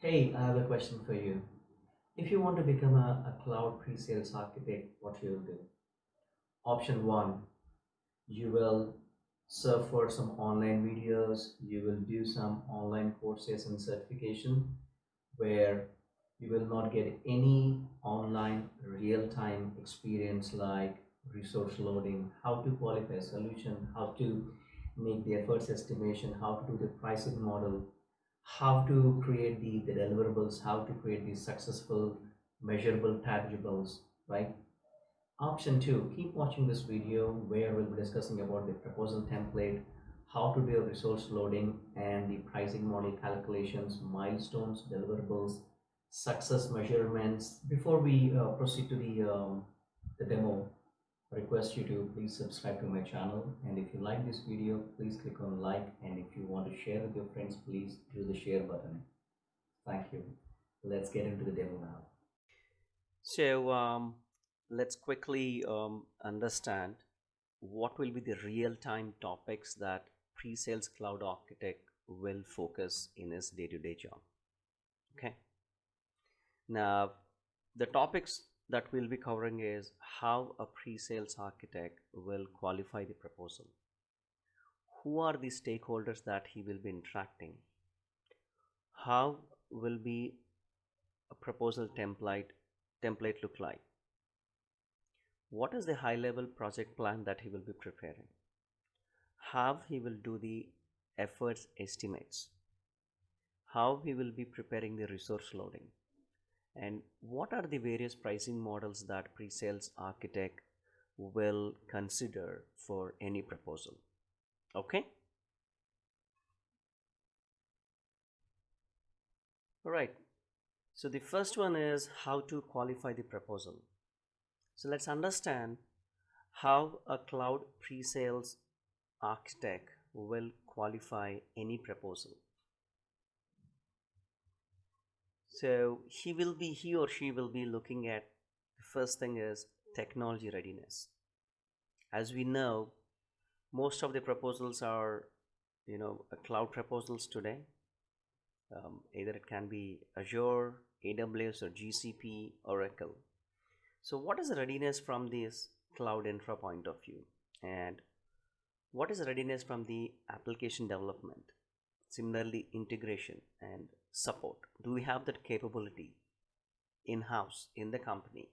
Hey, I have a question for you. If you want to become a, a cloud pre-sales architect, what you will do? Option one, you will surf for some online videos, you will do some online courses and certification where you will not get any online real-time experience like resource loading, how to qualify a solution, how to make the efforts estimation, how to do the pricing model, how to create the, the deliverables, how to create these successful measurable tangibles, right? Option two, keep watching this video where we'll be discussing about the proposal template, how to do resource loading and the pricing model calculations, milestones, deliverables, success measurements. Before we uh, proceed to the, um, the demo, request you to please subscribe to my channel and if you like this video, please click on like and if you want to share with your friends, please do the share button. Thank you. Let's get into the demo now. So um, let's quickly um, understand what will be the real-time topics that pre-sales cloud architect will focus in his day-to-day -day job. Okay. Now, the topics that we'll be covering is how a pre-sales architect will qualify the proposal. Who are the stakeholders that he will be interacting? How will be a proposal template template look like? What is the high level project plan that he will be preparing? How he will do the efforts estimates? How he will be preparing the resource loading? And what are the various pricing models that pre-sales architect will consider for any proposal? Okay? All right. So the first one is how to qualify the proposal. So let's understand how a cloud pre-sales architect will qualify any proposal so he will be, he or she will be looking at the first thing is technology readiness. As we know, most of the proposals are, you know, cloud proposals today. Um, either it can be Azure, AWS or GCP, Oracle. So what is the readiness from this cloud infra point of view? And what is readiness from the application development? Similarly, integration and support? Do we have that capability in-house in the company?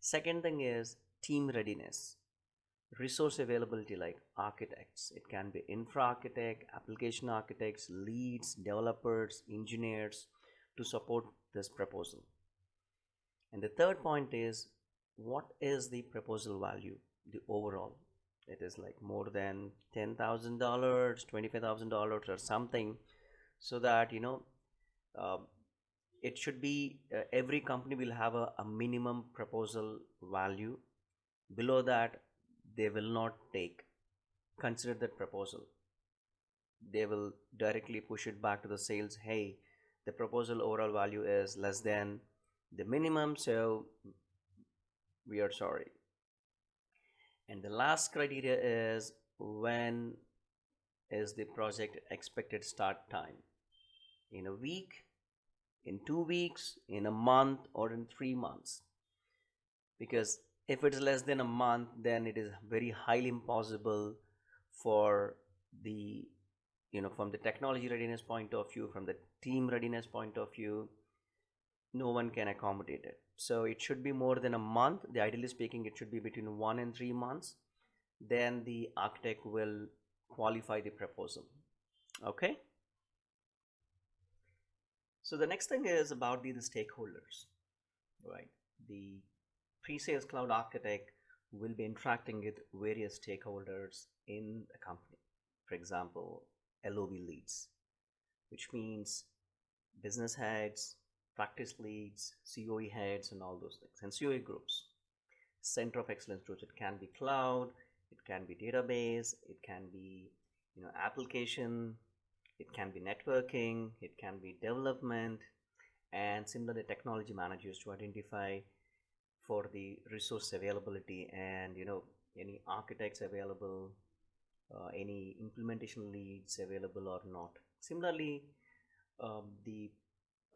Second thing is team readiness. Resource availability like architects. It can be infra architect application architects leads developers engineers to support this proposal. And the third point is what is the proposal value the overall? It is like more than $10,000 $25,000 or something so that you know uh, it should be uh, every company will have a, a, minimum proposal value. Below that they will not take. Consider that proposal. They will directly push it back to the sales. Hey the proposal overall value is less than the minimum so we are sorry. And the last criteria is when is the project expected start time in a week, in two weeks, in a month, or in three months. Because if it is less than a month, then it is very highly impossible for the, you know, from the technology readiness point of view, from the team readiness point of view, no one can accommodate it. So it should be more than a month. The ideally speaking, it should be between one and three months. Then the architect will qualify the proposal. Okay. So the next thing is about the, the stakeholders, right? The pre-sales cloud architect will be interacting with various stakeholders in a company. For example, LOB leads, which means business heads, practice leads, COE heads, and all those things, and COE groups. Center of excellence groups. It can be cloud, it can be database, it can be you know application it can be networking it can be development and similarly technology managers to identify for the resource availability and you know any architects available uh, any implementation leads available or not. Similarly um, the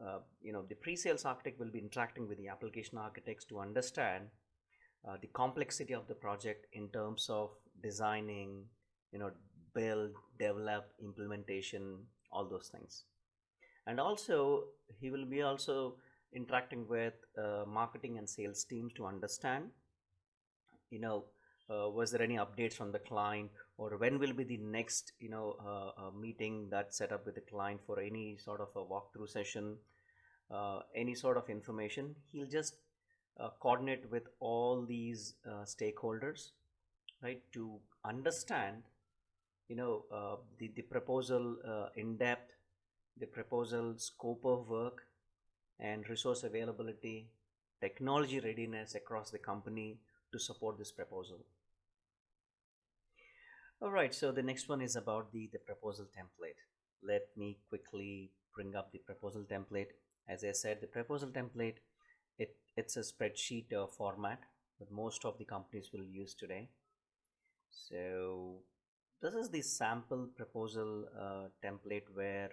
uh, you know the pre-sales architect will be interacting with the application architects to understand uh, the complexity of the project in terms of designing you know build develop implementation all those things. And also he will be also interacting with uh, marketing and sales teams to understand you know uh, was there any updates from the client or when will be the next you know uh, uh, meeting that set up with the client for any sort of a walkthrough session uh, any sort of information. He'll just uh, coordinate with all these stakeholders right to understand you know uh, the, the proposal uh, in depth the proposal scope of work and resource availability technology readiness across the company to support this proposal. All right so the next one is about the the proposal template. Let me quickly bring up the proposal template. As i said the proposal template it it's a spreadsheet uh, format that most of the companies will use today. So this is the sample proposal uh, template where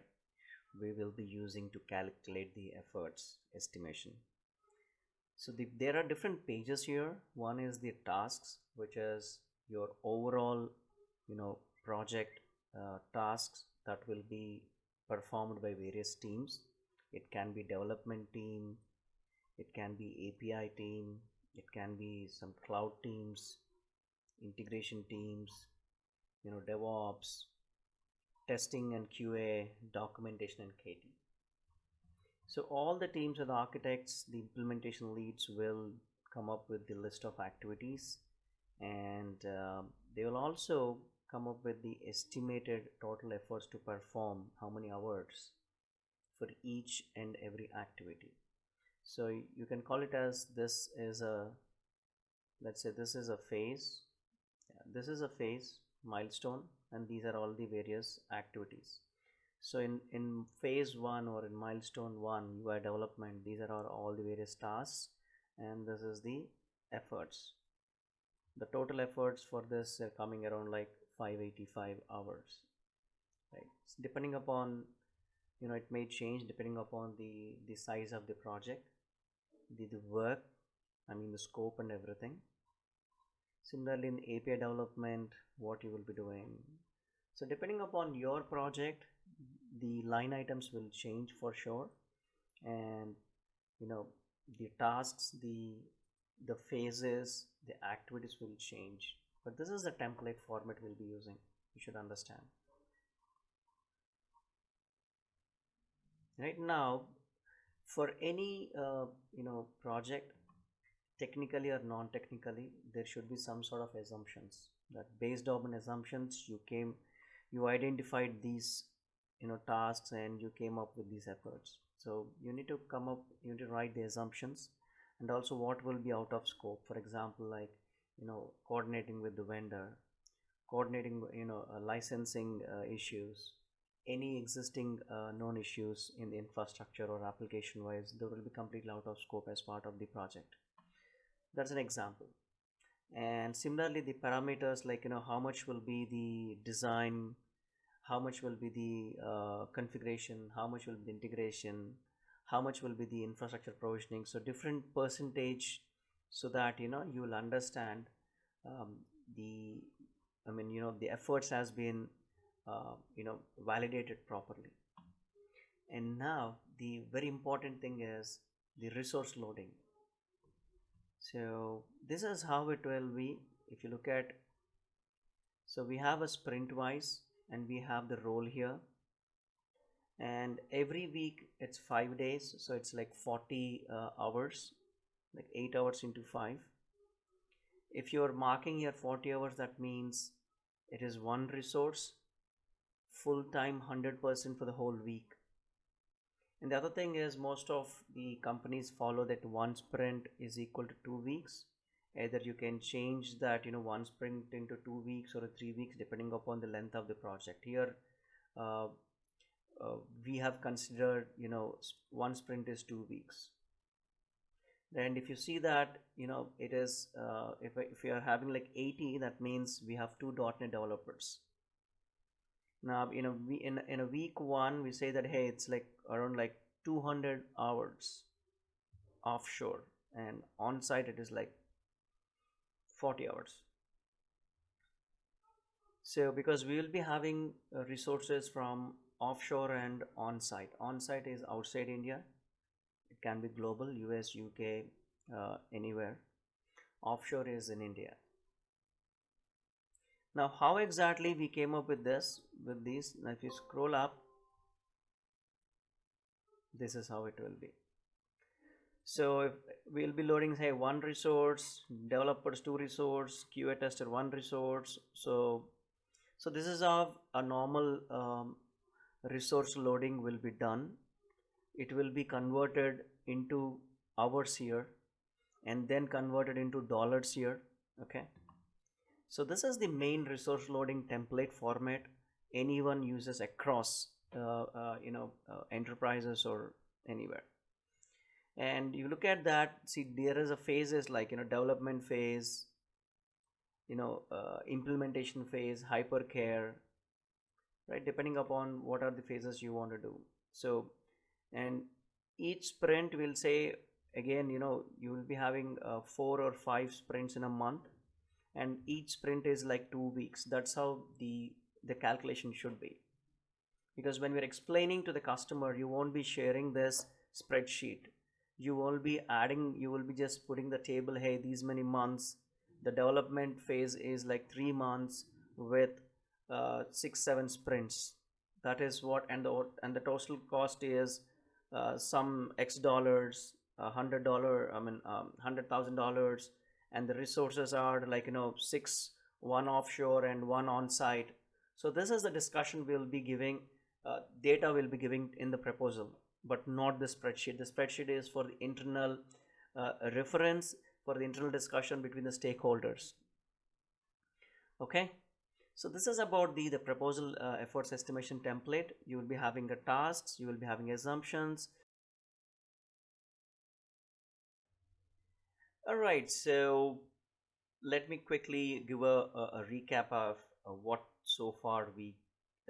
we will be using to calculate the efforts estimation. So the, there are different pages here. One is the tasks which is your overall you know project uh, tasks that will be performed by various teams. It can be development team it can be api team it can be some cloud teams integration teams you know devops testing and qa documentation and kt so all the teams of the architects the implementation leads will come up with the list of activities and uh, they will also come up with the estimated total efforts to perform how many hours for each and every activity. So you can call it as this is a let's say this is a phase. Yeah, this is a phase milestone and these are all the various activities. So in in phase one or in milestone one ui development these are all all the various tasks and this is the efforts. The total efforts for this are coming around like 585 hours right? So depending upon you know it may change depending upon the the size of the project the, the work i mean the scope and everything similarly in api development what you will be doing. So depending upon your project the line items will change for sure. And you know the tasks the the phases the activities will change. But this is the template format we'll be using you should understand. Right now for any uh, you know project technically or non-technically there should be some sort of assumptions that based on assumptions you came you identified these you know tasks and you came up with these efforts. So you need to come up you need to write the assumptions and also what will be out of scope. For example like you know coordinating with the vendor coordinating you know uh, licensing uh, issues any existing uh, known issues in the infrastructure or application wise they will be completely out of scope as part of the project that's an example. And similarly the parameters like you know how much will be the design how much will be the uh, configuration how much will be the integration how much will be the infrastructure provisioning. So different percentage so that you know you will understand um, the i mean you know the efforts has been uh, you know validated properly. And now the very important thing is the resource loading so this is how it will be if you look at so we have a sprint wise and we have the role here. And every week it's five days so it's like 40 uh, hours like 8 hours into 5 if you're marking here 40 hours that means it is one resource full time 100% for the whole week and the other thing is most of the companies follow that one sprint is equal to two weeks. Either you can change that you know one sprint into two weeks or three weeks depending upon the length of the project. Here uh, uh, we have considered you know one sprint is two weeks. And if you see that you know it is uh, if, if you are having like 80 that means we have two .NET developers now in a in, in a week one we say that hey it's like around like 200 hours offshore and on site it is like 40 hours. So because we will be having uh, resources from offshore and on site on site is outside india. It can be global us uk uh, anywhere. Offshore is in india now how exactly we came up with this with these? Now if you scroll up this is how it will be. So if we'll be loading say one resource developers two resource qa tester one resource. So so this is how a normal um, resource loading will be done. It will be converted into hours here and then converted into dollars here okay so this is the main resource loading template format anyone uses across uh, uh, you know uh, enterprises or anywhere. And you look at that see there is a phases like you know development phase you know uh, implementation phase hypercare right? Depending upon what are the phases you want to do. So and each sprint will say again you know you will be having uh, four or five sprints in a month and each sprint is like two weeks. That's how the the calculation should be. Because when we're explaining to the customer you won't be sharing this spreadsheet. You will be adding you will be just putting the table hey these many months. The development phase is like three months with uh, six seven sprints. That is what and the and the total cost is uh, some x dollars a hundred dollar i mean um, hundred thousand dollars and the resources are like you know six one offshore and one on site so this is the discussion we'll be giving uh, data will be giving in the proposal but not the spreadsheet. The spreadsheet is for the internal uh, reference for the internal discussion between the stakeholders. Okay? So this is about the the proposal uh, efforts estimation template. You will be having the tasks you will be having assumptions all right so let me quickly give a, a, a recap of what so far we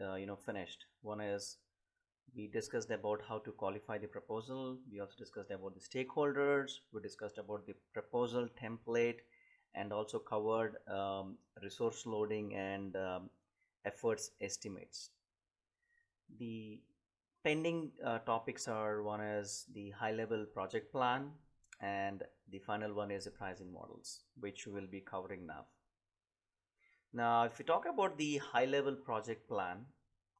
uh, you know finished. One is we discussed about how to qualify the proposal. We also discussed about the stakeholders. We discussed about the proposal template and also covered um, resource loading and um, efforts estimates. The pending uh, topics are one is the high level project plan and the final one is the pricing models which we will be covering now. Now if we talk about the high level project plan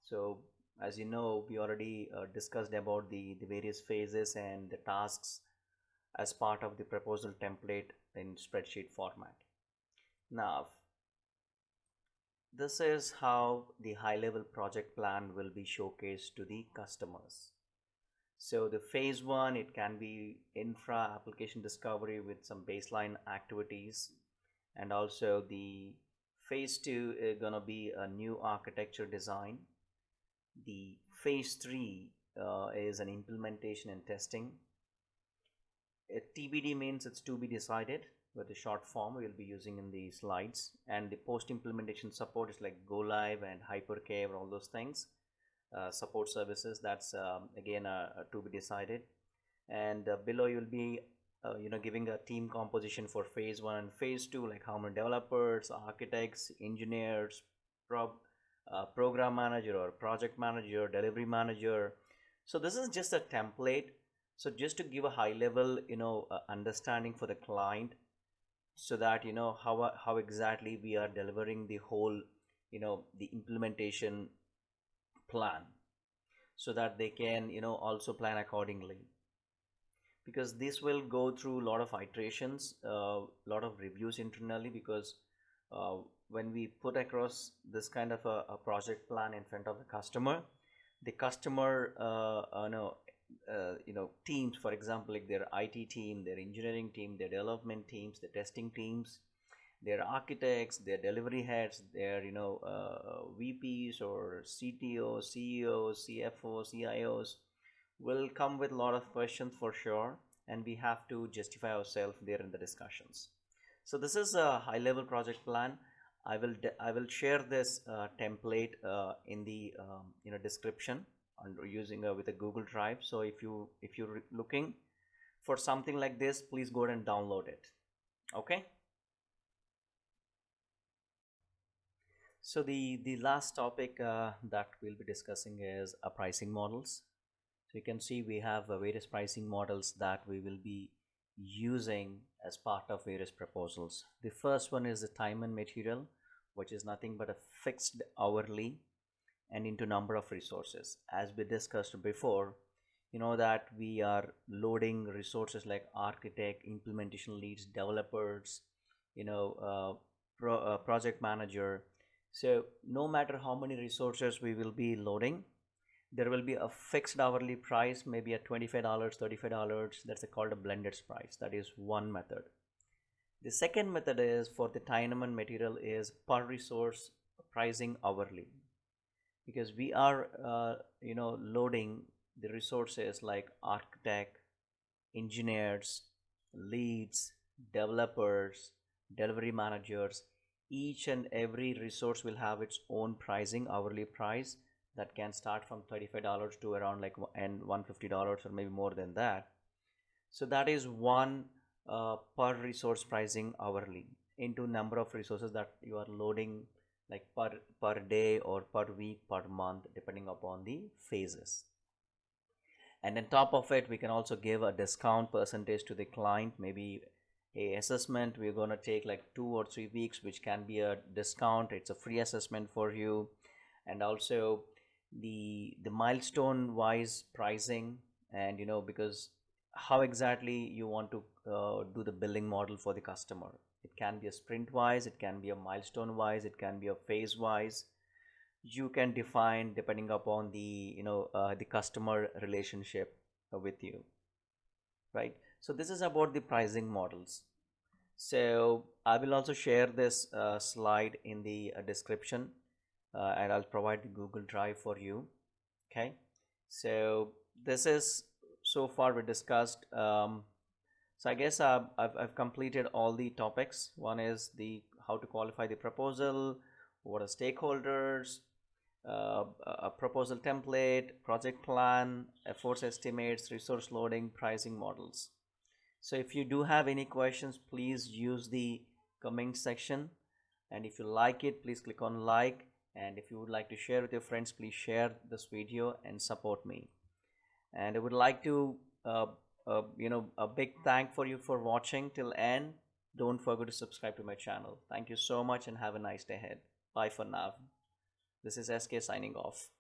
so as you know we already uh, discussed about the the various phases and the tasks as part of the proposal template in spreadsheet format. Now this is how the high level project plan will be showcased to the customers so the phase one it can be infra application discovery with some baseline activities. And also the phase two is gonna be a new architecture design. The phase three uh, is an implementation and testing. A TBD means it's to be decided with the short form we'll be using in the slides. And the post implementation support is like go live and hypercare all those things. uh, support services. That's um, again uh, uh to be decided. And uh, below you'll be uh, you know giving a team composition for phase one and phase two like how many developers architects engineers prob uh, program manager or project manager delivery manager. So this is just a template. So just to give a high level you know uh, understanding for the client so that you know how how exactly we are delivering the whole you know the implementation plan so that they can you know also plan accordingly. Because this will go through a lot of iterations a uh, lot of reviews internally because uh, when we put across this kind of a, a, project plan in front of the customer the customer uh, no, uh, you know teams for example like their IT team their engineering team their development teams the testing teams their architects their delivery heads their you know uh, VPs or CTOs CEOs CFOs CIOs will come with a lot of questions for sure and we have to justify ourselves there in the discussions so this is a high level project plan I will I will share this uh, template uh, in the um, you know description under using uh, with a Google Drive. So if you if you're looking for something like this, please go ahead and download it. Okay. So the the last topic uh, that we'll be discussing is uh, pricing models. So you can see we have uh, various pricing models that we will be using as part of various proposals. The first one is the time and material, which is nothing but a fixed hourly and into number of resources. As we discussed before, you know that we are loading resources like architect, implementation leads, developers, you know, uh, pro, uh, project manager. So no matter how many resources we will be loading, there will be a fixed hourly price maybe at $25 $35 that's a, called a blended price. That is one method. The second method is for the and material is per resource pricing hourly. Because we are uh, you know loading the resources like architect engineers leads developers delivery managers each and every resource will have its own pricing hourly price that can start from $35 to around like and $150 or maybe more than that. So that is one uh, per resource pricing hourly into number of resources that you are loading like per per day or per week per month depending upon the phases. And on top of it we can also give a discount percentage to the client maybe a assessment. We're going to take like two or three weeks which can be a discount. It's a free assessment for you. And also the the milestone wise pricing and you know because how exactly you want to uh, do the billing model for the customer. It can be a sprint wise it can be a milestone wise it can be a phase wise you can define depending upon the you know uh, the customer relationship with you right so this is about the pricing models. So i will also share this uh, slide in the uh, description uh, and I'll provide the Google Drive for you okay? So this is so far we discussed um, so I guess uh, I've, I've completed all the topics. One is the how to qualify the proposal what are stakeholders uh, a proposal template project plan efforts estimates resource loading pricing models so if you do have any questions please use the comment section. And if you like it please click on like. And if you would like to share with your friends please share this video and support me. And i would like to uh, uh, you know a big thank for you for watching till end. Don't forget to subscribe to my channel. Thank you so much and have a nice day ahead. Bye for now. This is sk signing off